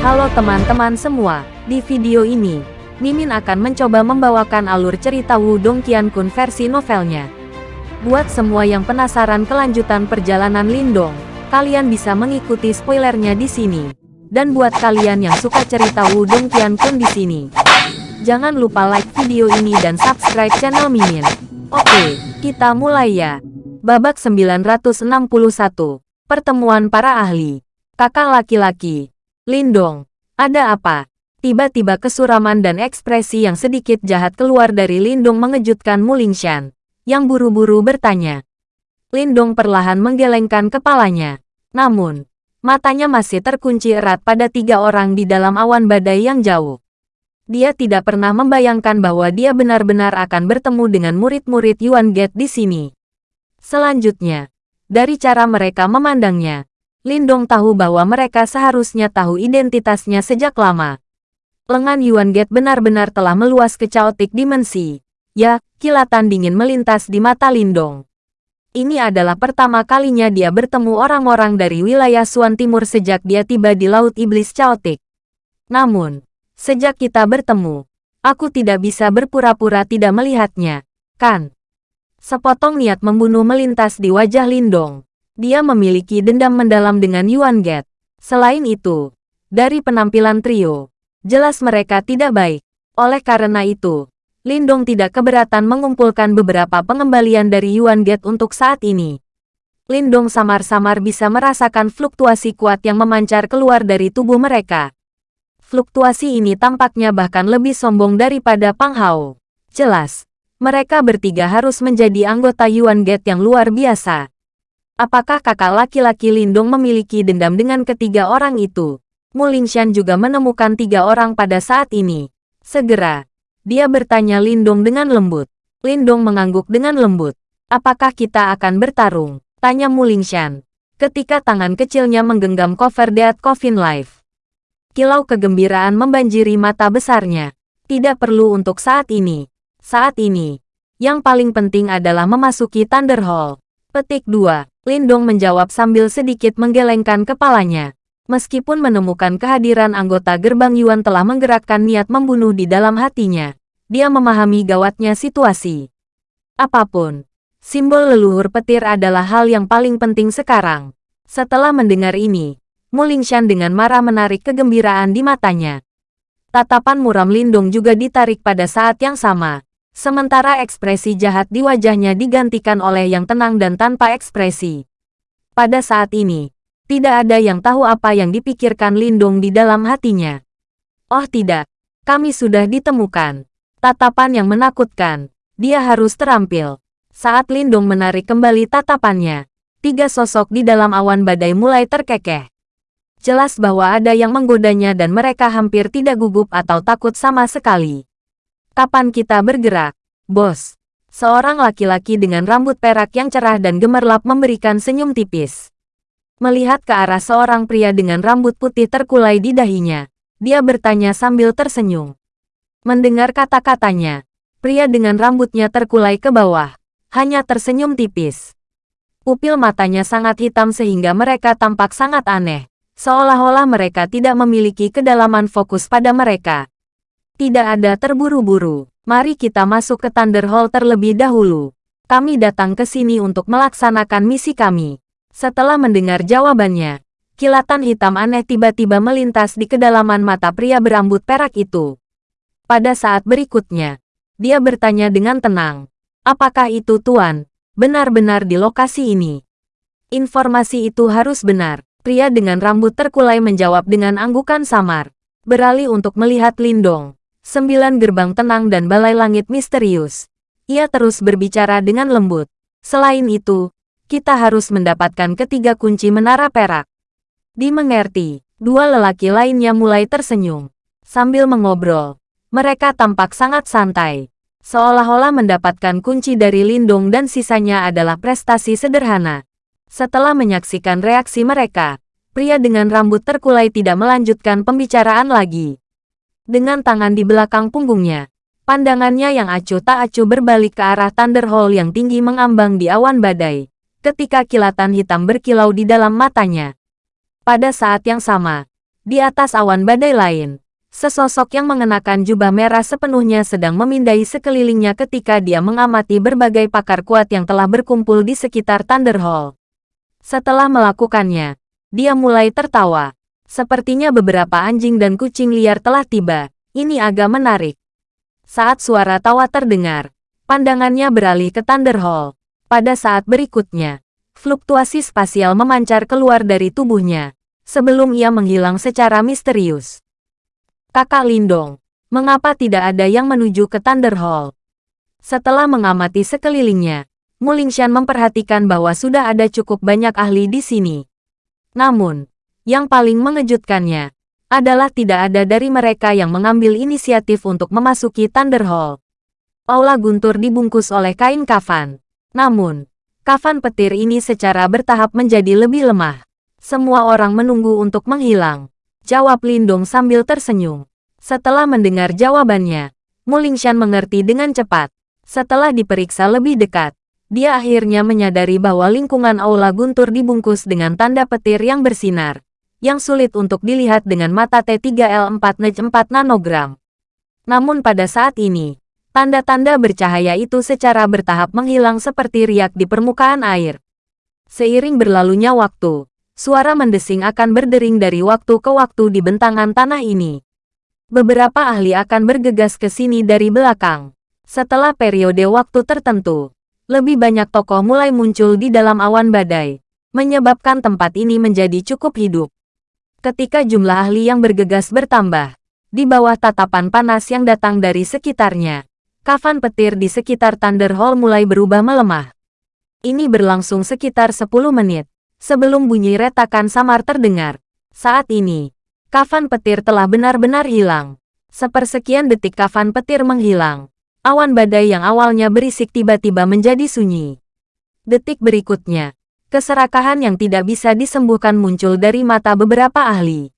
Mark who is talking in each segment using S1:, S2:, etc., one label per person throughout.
S1: Halo teman-teman semua, di video ini, Mimin akan mencoba membawakan alur cerita Wudong Qiankun versi novelnya. Buat semua yang penasaran kelanjutan perjalanan Lindong, kalian bisa mengikuti spoilernya di sini. Dan buat kalian yang suka cerita Wudong Qiankun di sini, jangan lupa like video ini dan subscribe channel Mimin. Oke, kita mulai ya. Babak 961, Pertemuan Para Ahli. Kakak laki-laki, Lindong, ada apa? Tiba-tiba kesuraman dan ekspresi yang sedikit jahat keluar dari Lindong mengejutkan Mulingshan, yang buru-buru bertanya. Lindong perlahan menggelengkan kepalanya. Namun, matanya masih terkunci erat pada tiga orang di dalam awan badai yang jauh. Dia tidak pernah membayangkan bahwa dia benar-benar akan bertemu dengan murid-murid Yuan Gate di sini. Selanjutnya, dari cara mereka memandangnya, Lindong tahu bahwa mereka seharusnya tahu identitasnya sejak lama lengan Yuan Gate benar-benar telah meluas ke caotik dimensi. Ya, kilatan dingin melintas di mata Lindong. Ini adalah pertama kalinya dia bertemu orang-orang dari wilayah Suan Timur sejak dia tiba di Laut Iblis Caotik. Namun, sejak kita bertemu, aku tidak bisa berpura-pura tidak melihatnya, kan? Sepotong niat membunuh melintas di wajah Lindong. Dia memiliki dendam mendalam dengan Yuan Gate. Selain itu, dari penampilan trio, Jelas mereka tidak baik. Oleh karena itu, Lindong tidak keberatan mengumpulkan beberapa pengembalian dari Yuan Gate untuk saat ini. Lindong samar-samar bisa merasakan fluktuasi kuat yang memancar keluar dari tubuh mereka. Fluktuasi ini tampaknya bahkan lebih sombong daripada Pang Hao. Jelas, mereka bertiga harus menjadi anggota Yuan Gate yang luar biasa. Apakah kakak laki-laki Lindong memiliki dendam dengan ketiga orang itu? Mulingshan juga menemukan tiga orang pada saat ini. Segera, dia bertanya Lindong dengan lembut. Lindong mengangguk dengan lembut. Apakah kita akan bertarung? Tanya Mulingshan. Ketika tangan kecilnya menggenggam cover Dead Coffin Life. Kilau kegembiraan membanjiri mata besarnya. Tidak perlu untuk saat ini. Saat ini, yang paling penting adalah memasuki Thunder Hall. Petik 2. Lindong menjawab sambil sedikit menggelengkan kepalanya. Meskipun menemukan kehadiran anggota gerbang Yuan telah menggerakkan niat membunuh di dalam hatinya, dia memahami gawatnya situasi. Apa pun, simbol leluhur petir adalah hal yang paling penting sekarang. Setelah mendengar ini, Mulingshan dengan marah menarik kegembiraan di matanya. Tatapan muram Lindung juga ditarik pada saat yang sama. Sementara ekspresi jahat di wajahnya digantikan oleh yang tenang dan tanpa ekspresi. Pada saat ini, tidak ada yang tahu apa yang dipikirkan Lindong di dalam hatinya. Oh tidak, kami sudah ditemukan. Tatapan yang menakutkan. Dia harus terampil. Saat Lindong menarik kembali tatapannya, tiga sosok di dalam awan badai mulai terkekeh. Jelas bahwa ada yang menggodanya dan mereka hampir tidak gugup atau takut sama sekali. Kapan kita bergerak, bos? Seorang laki-laki dengan rambut perak yang cerah dan gemerlap memberikan senyum tipis. Melihat ke arah seorang pria dengan rambut putih terkulai di dahinya, dia bertanya sambil tersenyum. Mendengar kata-katanya, pria dengan rambutnya terkulai ke bawah, hanya tersenyum tipis. Pupil matanya sangat hitam sehingga mereka tampak sangat aneh, seolah-olah mereka tidak memiliki kedalaman fokus pada mereka. Tidak ada terburu-buru, mari kita masuk ke Thunder Hall terlebih dahulu. Kami datang ke sini untuk melaksanakan misi kami. Setelah mendengar jawabannya, kilatan hitam aneh tiba-tiba melintas di kedalaman mata pria berambut perak itu. Pada saat berikutnya, dia bertanya dengan tenang, apakah itu Tuan, benar-benar di lokasi ini? Informasi itu harus benar. Pria dengan rambut terkulai menjawab dengan anggukan samar. Beralih untuk melihat Lindong. Sembilan gerbang tenang dan balai langit misterius. Ia terus berbicara dengan lembut. Selain itu, kita harus mendapatkan ketiga kunci menara perak. Dimengerti, dua lelaki lainnya mulai tersenyum. Sambil mengobrol, mereka tampak sangat santai. Seolah-olah mendapatkan kunci dari Lindung dan sisanya adalah prestasi sederhana. Setelah menyaksikan reaksi mereka, pria dengan rambut terkulai tidak melanjutkan pembicaraan lagi. Dengan tangan di belakang punggungnya, pandangannya yang acuh tak acuh berbalik ke arah Thunder Hall yang tinggi mengambang di awan badai ketika kilatan hitam berkilau di dalam matanya. Pada saat yang sama, Di atas awan badai lain, sesosok yang mengenakan jubah merah sepenuhnya sedang memindai sekelilingnya ketika dia mengamati berbagai pakar kuat yang telah berkumpul di sekitar Thunder Hall. Setelah melakukannya, dia mulai tertawa. Sepertinya beberapa anjing dan kucing liar telah tiba. Ini agak menarik. Saat suara tawa terdengar, pandangannya beralih ke Thunder Hall. Pada saat berikutnya, fluktuasi spasial memancar keluar dari tubuhnya, sebelum ia menghilang secara misterius. Kakak Lindong, mengapa tidak ada yang menuju ke Thunder Hall? Setelah mengamati sekelilingnya, Mulingshan memperhatikan bahwa sudah ada cukup banyak ahli di sini. Namun, yang paling mengejutkannya, adalah tidak ada dari mereka yang mengambil inisiatif untuk memasuki Thunder Hall. Aula guntur dibungkus oleh kain kafan. Namun, kafan petir ini secara bertahap menjadi lebih lemah. Semua orang menunggu untuk menghilang. Jawab Lindong sambil tersenyum. Setelah mendengar jawabannya, Mulingshan mengerti dengan cepat. Setelah diperiksa lebih dekat, dia akhirnya menyadari bahwa lingkungan aula guntur dibungkus dengan tanda petir yang bersinar yang sulit untuk dilihat dengan mata T3L4 4 nanogram. Namun pada saat ini, tanda-tanda bercahaya itu secara bertahap menghilang seperti riak di permukaan air. Seiring berlalunya waktu, suara mendesing akan berdering dari waktu ke waktu di bentangan tanah ini. Beberapa ahli akan bergegas ke sini dari belakang. Setelah periode waktu tertentu, lebih banyak tokoh mulai muncul di dalam awan badai, menyebabkan tempat ini menjadi cukup hidup. Ketika jumlah ahli yang bergegas bertambah, di bawah tatapan panas yang datang dari sekitarnya, kafan petir di sekitar Thunder Hall mulai berubah melemah. Ini berlangsung sekitar 10 menit, sebelum bunyi retakan samar terdengar. Saat ini, kafan petir telah benar-benar hilang. Sepersekian detik kafan petir menghilang. Awan badai yang awalnya berisik tiba-tiba menjadi sunyi. Detik berikutnya, Keserakahan yang tidak bisa disembuhkan muncul dari mata beberapa ahli.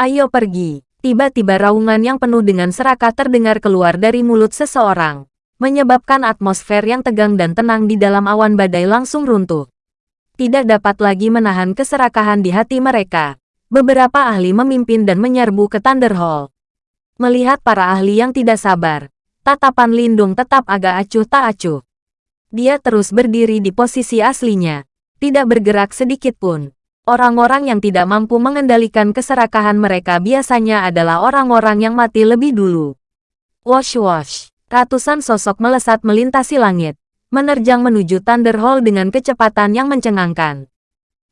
S1: Ayo pergi. Tiba-tiba raungan yang penuh dengan serakah terdengar keluar dari mulut seseorang, menyebabkan atmosfer yang tegang dan tenang di dalam awan badai langsung runtuh. Tidak dapat lagi menahan keserakahan di hati mereka. Beberapa ahli memimpin dan menyerbu ke Thunder Hall. Melihat para ahli yang tidak sabar, tatapan Lindung tetap agak acuh tak acuh. Dia terus berdiri di posisi aslinya, tidak bergerak sedikit pun. Orang-orang yang tidak mampu mengendalikan keserakahan mereka biasanya adalah orang-orang yang mati lebih dulu. Wash-wash, ratusan sosok melesat melintasi langit, menerjang menuju Thunder Hall dengan kecepatan yang mencengangkan.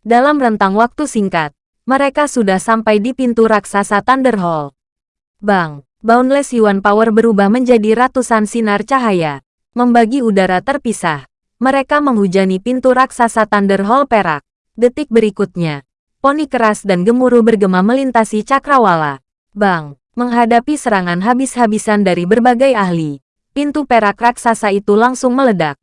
S1: Dalam rentang waktu singkat, mereka sudah sampai di pintu raksasa Thunder Hall. Bang, Boundless Yuan Power berubah menjadi ratusan sinar cahaya, membagi udara terpisah. Mereka menghujani pintu raksasa Thunder Hall perak. Detik berikutnya, poni keras dan gemuruh bergema melintasi cakrawala. Bang, menghadapi serangan habis-habisan dari berbagai ahli, pintu perak raksasa itu langsung meledak.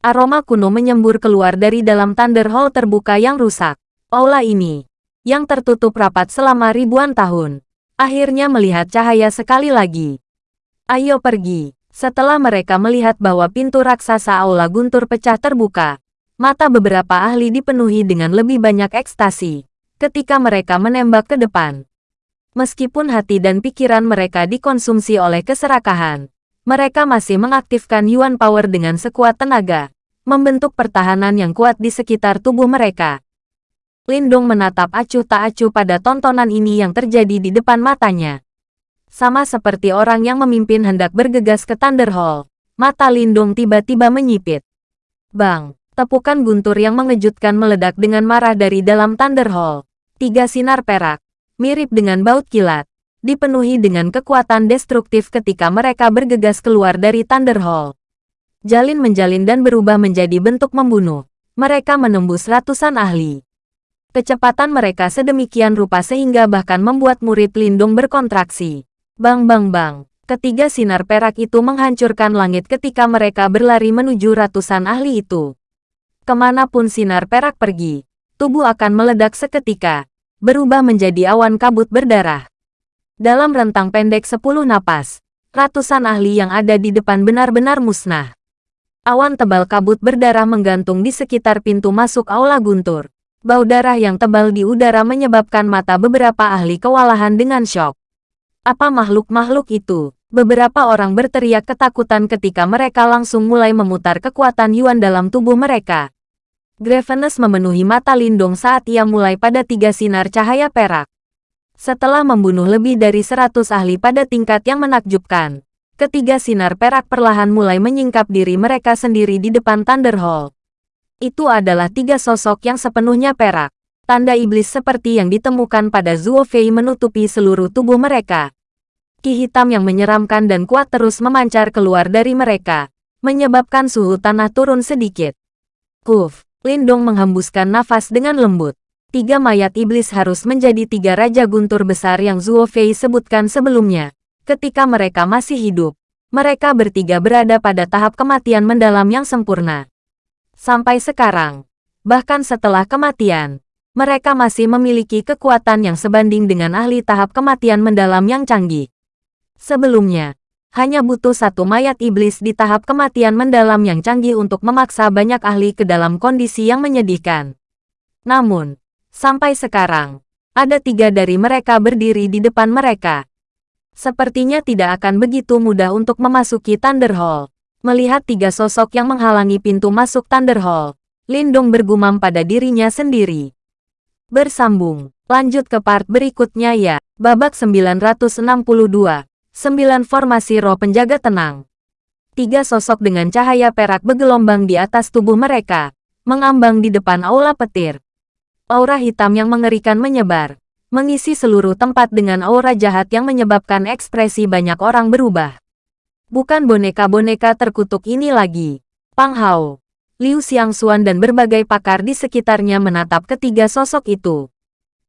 S1: Aroma kuno menyembur keluar dari dalam Thunder Hall terbuka yang rusak. Aula ini, yang tertutup rapat selama ribuan tahun, akhirnya melihat cahaya sekali lagi. Ayo pergi. Setelah mereka melihat bahwa pintu raksasa aula guntur pecah terbuka, mata beberapa ahli dipenuhi dengan lebih banyak ekstasi ketika mereka menembak ke depan. Meskipun hati dan pikiran mereka dikonsumsi oleh keserakahan, mereka masih mengaktifkan Yuan Power dengan sekuat tenaga, membentuk pertahanan yang kuat di sekitar tubuh mereka. Lindung menatap acuh tak acuh pada tontonan ini yang terjadi di depan matanya. Sama seperti orang yang memimpin hendak bergegas ke Thunder Hall, mata Lindung tiba-tiba menyipit. Bang, tepukan guntur yang mengejutkan meledak dengan marah dari dalam Thunder Hall. Tiga sinar perak, mirip dengan baut kilat, dipenuhi dengan kekuatan destruktif ketika mereka bergegas keluar dari Thunder Hall. Jalin menjalin dan berubah menjadi bentuk membunuh. Mereka menembus ratusan ahli. Kecepatan mereka sedemikian rupa sehingga bahkan membuat murid Lindung berkontraksi. Bang bang bang. Ketiga sinar perak itu menghancurkan langit ketika mereka berlari menuju ratusan ahli itu. Ke mana pun sinar perak pergi, tubuh akan meledak seketika, berubah menjadi awan kabut berdarah. Dalam rentang pendek sepuluh napas, ratusan ahli yang ada di depan benar-benar musnah. Awan tebal kabut berdarah menggantung di sekitar pintu masuk aula guntur. Bau darah yang tebal di udara menyebabkan mata beberapa ahli kewalahan dengan syok. Apa makhluk-makhluk itu? Beberapa orang berteriak ketakutan ketika mereka langsung mulai memutar kekuatan Yuan dalam tubuh mereka. Gravenus memenuhi mata Lindong saat ia mulai pada tiga sinar cahaya perak. Setelah membunuh lebih dari seratus ahli pada tingkat yang menakjubkan, ketiga sinar perak perlahan mulai menyingkap diri mereka sendiri di depan Thunder Hall. Itu adalah tiga sosok yang sepenuhnya perak. Tanda iblis seperti yang ditemukan pada Zuo Fei menutupi seluruh tubuh mereka. Ki hitam yang menyeramkan dan kuat terus memancar keluar dari mereka, menyebabkan suhu tanah turun sedikit. Huf, Lindong menghembuskan nafas dengan lembut. Tiga mayat iblis harus menjadi tiga raja guntur besar yang Zuo Fei sebutkan sebelumnya. Ketika mereka masih hidup, mereka bertiga berada pada tahap kematian mendalam yang sempurna. Sampai sekarang, bahkan setelah kematian, mereka masih memiliki kekuatan yang sebanding dengan ahli tahap kematian mendalam yang canggih. Sebelumnya, hanya butuh satu mayat iblis di tahap kematian mendalam yang canggih untuk memaksa banyak ahli ke dalam kondisi yang menyedihkan. Namun, sampai sekarang, ada tiga dari mereka berdiri di depan mereka. Sepertinya tidak akan begitu mudah untuk memasuki Thunder Hall. Melihat tiga sosok yang menghalangi pintu masuk Thunder Hall, Lindong bergumam pada dirinya sendiri. Bersambung, lanjut ke part berikutnya ya. Babak 962, 9 formasi roh penjaga tenang. Tiga sosok dengan cahaya perak bergelombang di atas tubuh mereka, mengambang di depan aula petir. Aura hitam yang mengerikan menyebar, mengisi seluruh tempat dengan aura jahat yang menyebabkan ekspresi banyak orang berubah. Bukan boneka-boneka terkutuk ini lagi. Pang Hao, Liu Xiangxuan dan berbagai pakar di sekitarnya menatap ketiga sosok itu.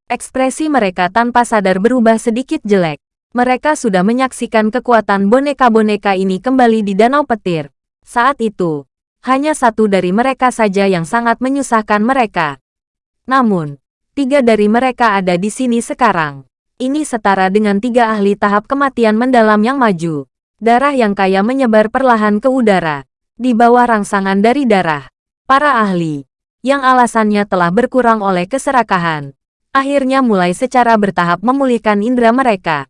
S1: Ekspresi mereka tanpa sadar berubah sedikit jelek. Mereka sudah menyaksikan kekuatan boneka-boneka ini kembali di Danau Petir. Saat itu, hanya satu dari mereka saja yang sangat menyusahkan mereka. Namun, tiga dari mereka ada di sini sekarang. Ini setara dengan tiga ahli tahap kematian mendalam yang maju. Darah yang kaya menyebar perlahan ke udara. Di bawah rangsangan dari darah, para ahli, yang alasannya telah berkurang oleh keserakahan, akhirnya mulai secara bertahap memulihkan indera mereka.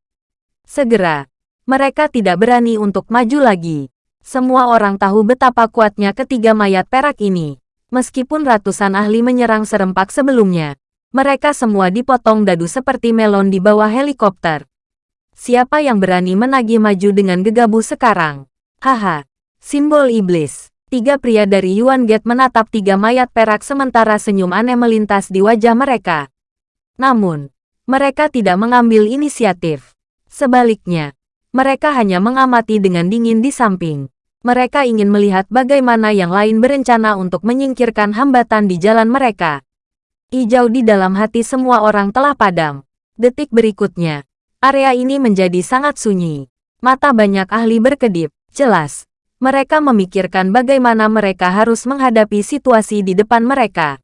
S1: Segera, mereka tidak berani untuk maju lagi. Semua orang tahu betapa kuatnya ketiga mayat perak ini. Meskipun ratusan ahli menyerang serempak sebelumnya, mereka semua dipotong dadu seperti melon di bawah helikopter. Siapa yang berani menagih maju dengan gegabah sekarang? Haha, simbol iblis. Tiga pria dari Yuan Gate menatap tiga mayat perak sementara senyum aneh melintas di wajah mereka. Namun, mereka tidak mengambil inisiatif. Sebaliknya, mereka hanya mengamati dengan dingin di samping. Mereka ingin melihat bagaimana yang lain berencana untuk menyingkirkan hambatan di jalan mereka. Hijau di dalam hati semua orang telah padam. Detik berikutnya, Area ini menjadi sangat sunyi. Mata banyak ahli berkedip. Jelas, mereka memikirkan bagaimana mereka harus menghadapi situasi di depan mereka.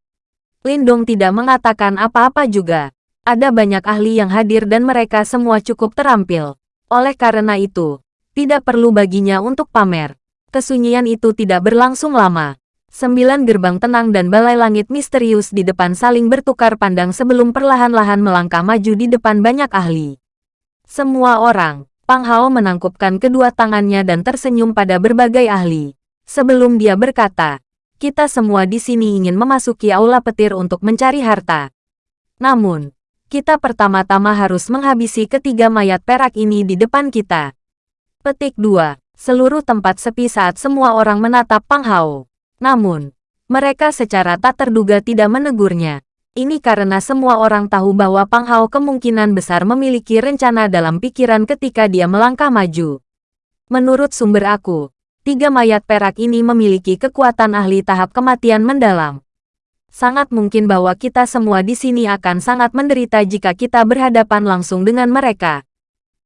S1: Lindong tidak mengatakan apa-apa juga. Ada banyak ahli yang hadir dan mereka semua cukup terampil. Oleh karena itu, tidak perlu baginya untuk pamer. Kesunyian itu tidak berlangsung lama. Sembilan gerbang tenang dan balai langit misterius di depan saling bertukar pandang sebelum perlahan-lahan melangkah maju di depan banyak ahli. Semua orang, Pang Hao menangkupkan kedua tangannya dan tersenyum pada berbagai ahli. Sebelum dia berkata, kita semua di sini ingin memasuki aula petir untuk mencari harta. Namun, kita pertama-tama harus menghabisi ketiga mayat perak ini di depan kita. Petik 2. Seluruh tempat sepi saat semua orang menatap Pang Hao. Namun, mereka secara tak terduga tidak menegurnya. Ini karena semua orang tahu bahwa Pang Hao kemungkinan besar memiliki rencana dalam pikiran ketika dia melangkah maju. Menurut sumber aku, tiga mayat perak ini memiliki kekuatan ahli tahap kematian mendalam. Sangat mungkin bahwa kita semua di sini akan sangat menderita jika kita berhadapan langsung dengan mereka.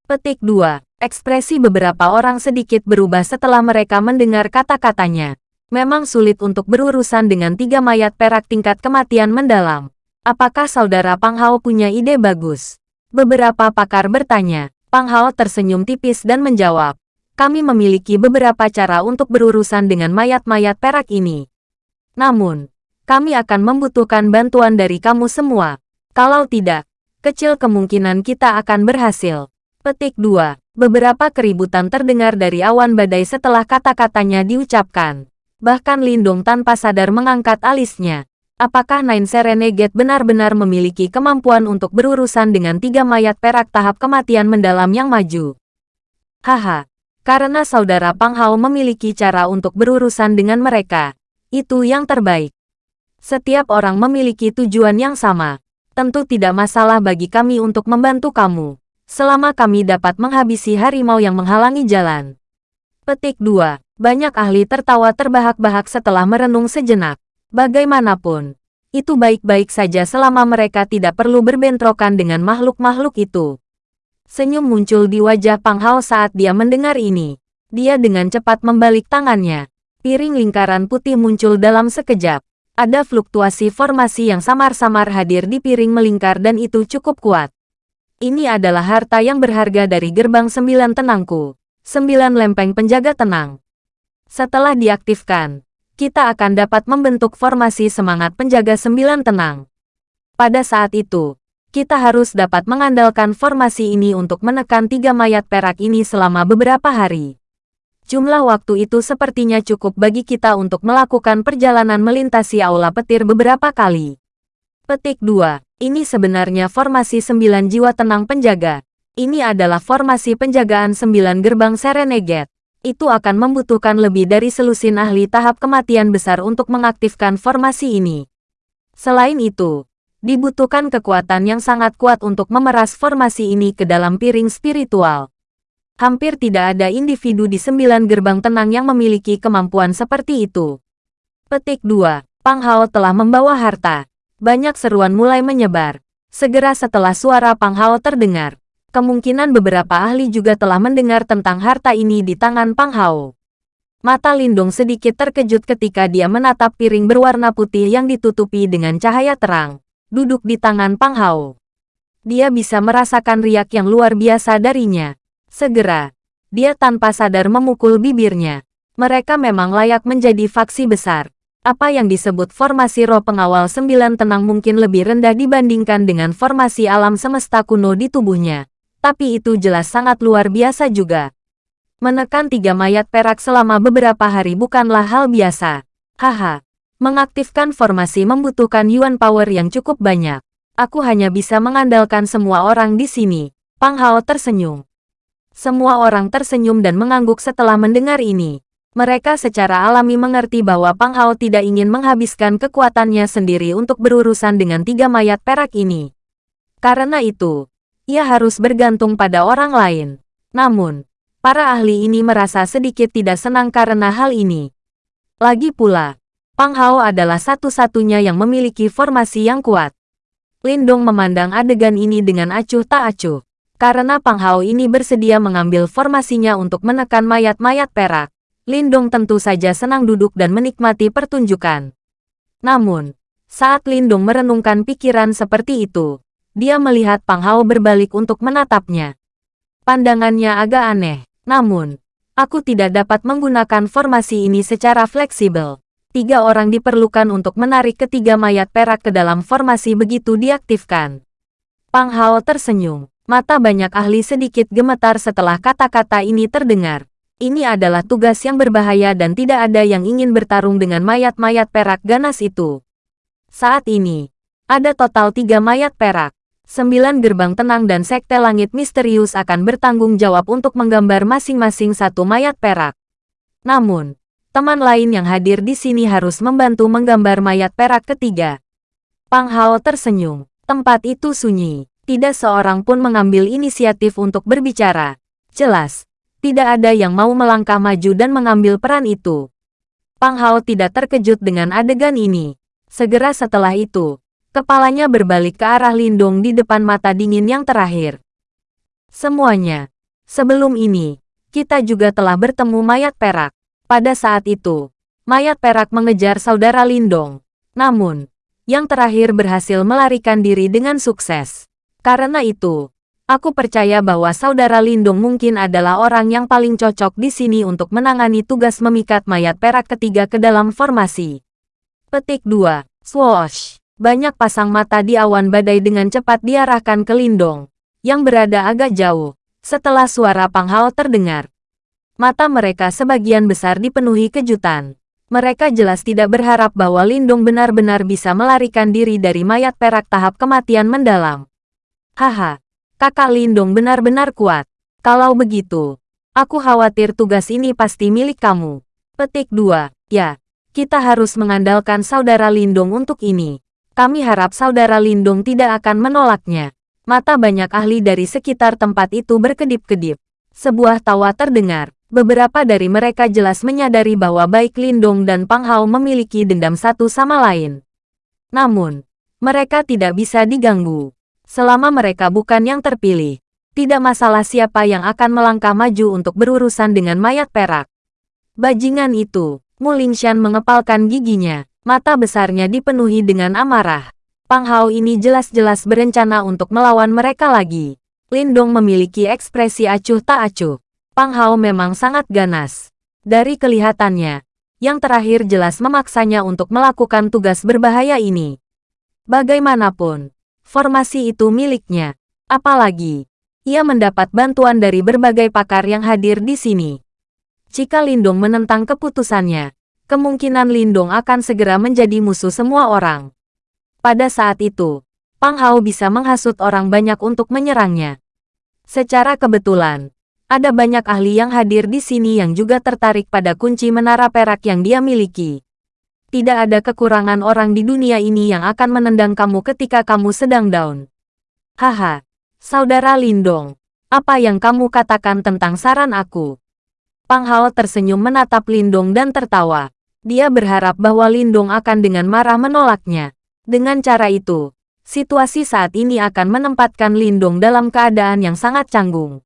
S1: Petik 2. Ekspresi beberapa orang sedikit berubah setelah mereka mendengar kata-katanya. Memang sulit untuk berurusan dengan tiga mayat perak tingkat kematian mendalam. Apakah saudara Pang Hao punya ide bagus? Beberapa pakar bertanya. Pang Hao tersenyum tipis dan menjawab. Kami memiliki beberapa cara untuk berurusan dengan mayat-mayat perak ini. Namun, kami akan membutuhkan bantuan dari kamu semua. Kalau tidak, kecil kemungkinan kita akan berhasil. Petik 2. Beberapa keributan terdengar dari awan badai setelah kata-katanya diucapkan. Bahkan Lindung tanpa sadar mengangkat alisnya. Apakah Nine Serenegate benar-benar memiliki kemampuan untuk berurusan dengan tiga mayat perak tahap kematian mendalam yang maju? Haha, karena saudara Pang Hao memiliki cara untuk berurusan dengan mereka. Itu yang terbaik. Setiap orang memiliki tujuan yang sama. Tentu tidak masalah bagi kami untuk membantu kamu. Selama kami dapat menghabisi harimau yang menghalangi jalan. Petik 2. Banyak ahli tertawa terbahak-bahak setelah merenung sejenak. Bagaimanapun, itu baik-baik saja selama mereka tidak perlu berbentrokan dengan makhluk-makhluk itu. Senyum muncul di wajah Pang Hao saat dia mendengar ini. Dia dengan cepat membalik tangannya. Piring lingkaran putih muncul dalam sekejap. Ada fluktuasi formasi yang samar-samar hadir di piring melingkar dan itu cukup kuat. Ini adalah harta yang berharga dari gerbang sembilan tenangku. Sembilan lempeng penjaga tenang. Setelah diaktifkan, kita akan dapat membentuk formasi semangat penjaga sembilan tenang. Pada saat itu, kita harus dapat mengandalkan formasi ini untuk menekan tiga mayat perak ini selama beberapa hari. Jumlah waktu itu sepertinya cukup bagi kita untuk melakukan perjalanan melintasi aula petir beberapa kali. Petik 2. Ini sebenarnya formasi sembilan jiwa tenang penjaga. Ini adalah formasi penjagaan sembilan gerbang Serenegate itu akan membutuhkan lebih dari selusin ahli tahap kematian besar untuk mengaktifkan formasi ini. Selain itu, dibutuhkan kekuatan yang sangat kuat untuk memeras formasi ini ke dalam piring spiritual. Hampir tidak ada individu di sembilan gerbang tenang yang memiliki kemampuan seperti itu. Petik 2. Pang Hao telah membawa harta. Banyak seruan mulai menyebar. Segera setelah suara Pang Hao terdengar, Kemungkinan beberapa ahli juga telah mendengar tentang harta ini di tangan Pang Hao. Mata Lindung sedikit terkejut ketika dia menatap piring berwarna putih yang ditutupi dengan cahaya terang, duduk di tangan Pang Hao. Dia bisa merasakan riak yang luar biasa darinya. Segera, dia tanpa sadar memukul bibirnya. Mereka memang layak menjadi faksi besar. Apa yang disebut formasi roh pengawal sembilan tenang mungkin lebih rendah dibandingkan dengan formasi alam semesta kuno di tubuhnya tapi itu jelas sangat luar biasa juga. Menekan tiga mayat perak selama beberapa hari bukanlah hal biasa. Haha, mengaktifkan formasi membutuhkan yuan power yang cukup banyak. Aku hanya bisa mengandalkan semua orang di sini. Pang Hao tersenyum. Semua orang tersenyum dan mengangguk setelah mendengar ini. Mereka secara alami mengerti bahwa Pang Hao tidak ingin menghabiskan kekuatannya sendiri untuk berurusan dengan tiga mayat perak ini. Karena itu, ia harus bergantung pada orang lain. Namun, para ahli ini merasa sedikit tidak senang karena hal ini. Lagi pula, Pang Hao adalah satu-satunya yang memiliki formasi yang kuat. Lindong memandang adegan ini dengan acuh tak acuh. Karena Pang Hao ini bersedia mengambil formasinya untuk menekan mayat-mayat perak, Lindong tentu saja senang duduk dan menikmati pertunjukan. Namun, saat Lindong merenungkan pikiran seperti itu, dia melihat Pang Hao berbalik untuk menatapnya. Pandangannya agak aneh, namun, aku tidak dapat menggunakan formasi ini secara fleksibel. Tiga orang diperlukan untuk menarik ketiga mayat perak ke dalam formasi begitu diaktifkan. Pang Hao tersenyum. Mata banyak ahli sedikit gemetar setelah kata-kata ini terdengar. Ini adalah tugas yang berbahaya dan tidak ada yang ingin bertarung dengan mayat-mayat perak ganas itu. Saat ini, ada total tiga mayat perak. Sembilan gerbang tenang dan sekte langit misterius akan bertanggung jawab untuk menggambar masing-masing satu mayat perak. Namun, teman lain yang hadir di sini harus membantu menggambar mayat perak ketiga. Pang Hao tersenyum. Tempat itu sunyi. Tidak seorang pun mengambil inisiatif untuk berbicara. Jelas, tidak ada yang mau melangkah maju dan mengambil peran itu. Pang Hao tidak terkejut dengan adegan ini. Segera setelah itu, Kepalanya berbalik ke arah Lindung di depan mata dingin yang terakhir. Semuanya. Sebelum ini, kita juga telah bertemu mayat perak. Pada saat itu, mayat perak mengejar saudara Lindong. Namun, yang terakhir berhasil melarikan diri dengan sukses. Karena itu, aku percaya bahwa saudara Lindong mungkin adalah orang yang paling cocok di sini untuk menangani tugas memikat mayat perak ketiga ke dalam formasi. Petik 2. Swoosh! Banyak pasang mata di awan badai dengan cepat diarahkan ke Lindong, yang berada agak jauh, setelah suara Pang Hao terdengar. Mata mereka sebagian besar dipenuhi kejutan. Mereka jelas tidak berharap bahwa Lindong benar-benar bisa melarikan diri dari mayat perak tahap kematian mendalam. Haha, kakak Lindong benar-benar kuat. Kalau begitu, aku khawatir tugas ini pasti milik kamu. Petik 2. Ya, kita harus mengandalkan saudara Lindong untuk ini. Kami harap saudara Lindong tidak akan menolaknya. Mata banyak ahli dari sekitar tempat itu berkedip-kedip. Sebuah tawa terdengar. Beberapa dari mereka jelas menyadari bahwa baik Lindong dan Pang Hao memiliki dendam satu sama lain. Namun, mereka tidak bisa diganggu. Selama mereka bukan yang terpilih, tidak masalah siapa yang akan melangkah maju untuk berurusan dengan mayat perak. Bajingan itu, Mulingshan mengepalkan giginya, mata besarnya dipenuhi dengan amarah. Pang Hao ini jelas-jelas berencana untuk melawan mereka lagi. Lindong memiliki ekspresi acuh tak acuh. Pang Hao memang sangat ganas. Dari kelihatannya, yang terakhir jelas memaksanya untuk melakukan tugas berbahaya ini. Bagaimanapun, formasi itu miliknya. Apalagi, ia mendapat bantuan dari berbagai pakar yang hadir di sini. Jika Lindong menentang keputusannya, kemungkinan Lindong akan segera menjadi musuh semua orang. Pada saat itu, Pang Hao bisa menghasut orang banyak untuk menyerangnya. Secara kebetulan, ada banyak ahli yang hadir di sini yang juga tertarik pada kunci menara perak yang dia miliki. Tidak ada kekurangan orang di dunia ini yang akan menendang kamu ketika kamu sedang down. Haha, saudara Lindong, apa yang kamu katakan tentang saran aku? Pang Hao tersenyum menatap Lindong dan tertawa. Dia berharap bahwa Lindong akan dengan marah menolaknya. Dengan cara itu, situasi saat ini akan menempatkan Lindong dalam keadaan yang sangat canggung.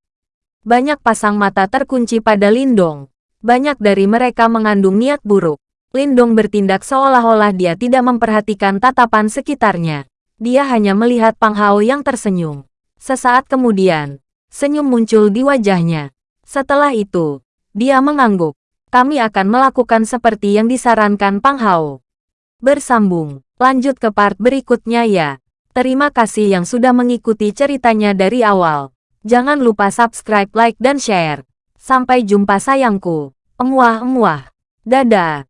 S1: Banyak pasang mata terkunci pada Lindong. Banyak dari mereka mengandung niat buruk. Lindong bertindak seolah-olah dia tidak memperhatikan tatapan sekitarnya. Dia hanya melihat Pang Hao yang tersenyum. Sesaat kemudian, senyum muncul di wajahnya. Setelah itu, dia mengangguk. Kami akan melakukan seperti yang disarankan Pang Hao. Bersambung. Lanjut ke part berikutnya ya. Terima kasih yang sudah mengikuti ceritanya dari awal. Jangan lupa subscribe, like, dan share. Sampai jumpa sayangku. Emuah-emuah. Dadah.